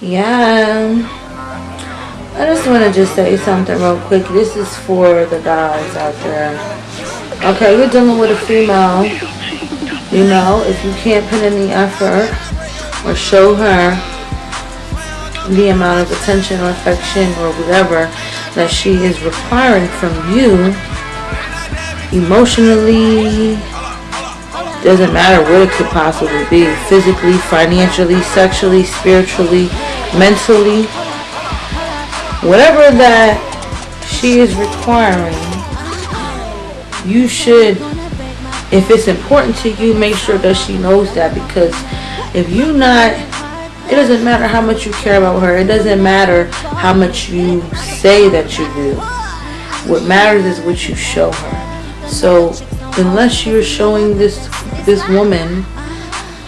Yeah. I just want to just say something real quick. This is for the guys out there. Okay, you're dealing with a female. You know, if you can't put in the effort or show her the amount of attention or affection or whatever that she is requiring from you emotionally doesn't matter what it could possibly be physically financially sexually spiritually mentally whatever that she is requiring you should if it's important to you make sure that she knows that because if you not it doesn't matter how much you care about her. It doesn't matter how much you say that you do. What matters is what you show her. So unless you're showing this this woman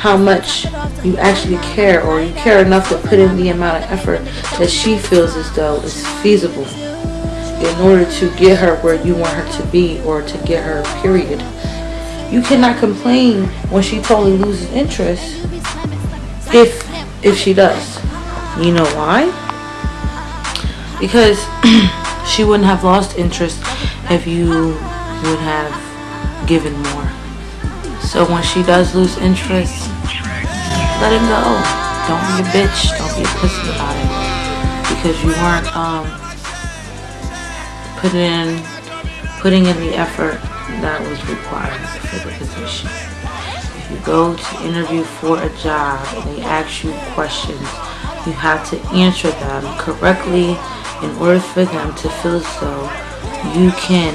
how much you actually care or you care enough to put in the amount of effort that she feels as though is feasible in order to get her where you want her to be or to get her period. You cannot complain when she totally loses interest if if she does. You know why? Because she wouldn't have lost interest if you would have given more. So when she does lose interest, let it go. Don't be a bitch. Don't be a pussy about it. Because you weren't um, putting in, putting in the effort that was required for the position If you go to interview for a job and they ask you questions, you have to answer them correctly in order for them to feel as though you can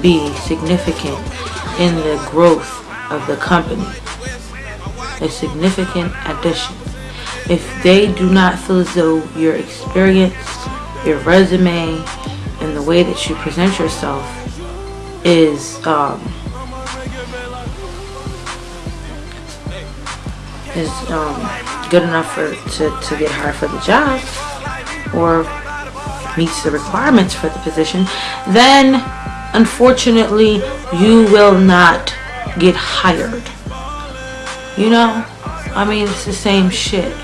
be significant in the growth of the company. A significant addition. If they do not feel as though your experience, your resume, and the way that you present yourself is um, is um, good enough for to, to get hired for the job or meets the requirements for the position, then unfortunately you will not get hired. You know? I mean, it's the same shit.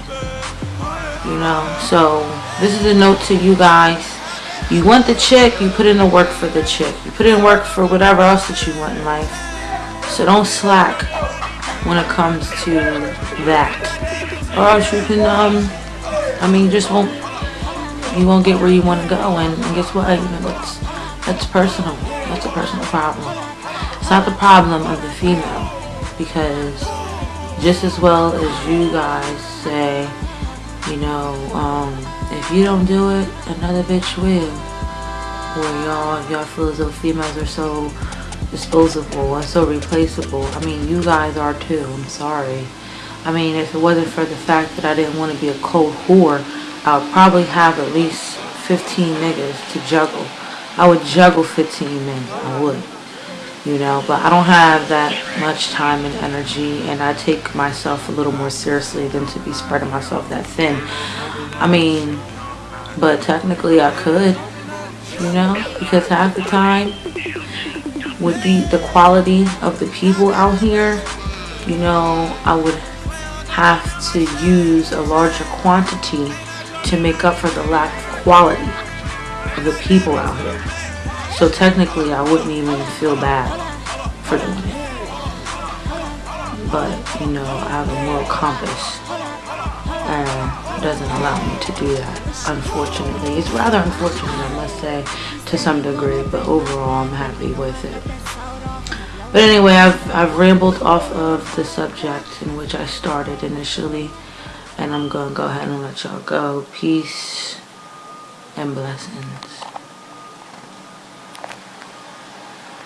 You know? So, this is a note to you guys. You want the chick, you put in the work for the chick. You put in work for whatever else that you want in life. So don't slack when it comes to that. Or else you can, um, I mean, you just won't, you won't get where you want to go. And, and guess what? You know, that's, that's personal. That's a personal problem. It's not the problem of the female. Because just as well as you guys say, you know, um, if you don't do it, another bitch will. Or y'all, y'all feel as though females are so disposable and so replaceable. I mean, you guys are too. I'm sorry. I mean, if it wasn't for the fact that I didn't want to be a cold whore, I would probably have at least 15 niggas to juggle. I would juggle 15 men. I would. You know, but I don't have that much time and energy and I take myself a little more seriously than to be spreading myself that thin. I mean, but technically I could, you know, because half the time with the, the quality of the people out here, you know, I would have to use a larger quantity to make up for the lack of quality of the people out here. So technically, I wouldn't even feel bad for doing it. But, you know, I have a moral compass and doesn't allow me to do that, unfortunately. It's rather unfortunate, I must say, to some degree, but overall I'm happy with it. But anyway, I've, I've rambled off of the subject in which I started initially, and I'm going to go ahead and let y'all go. Peace and blessings.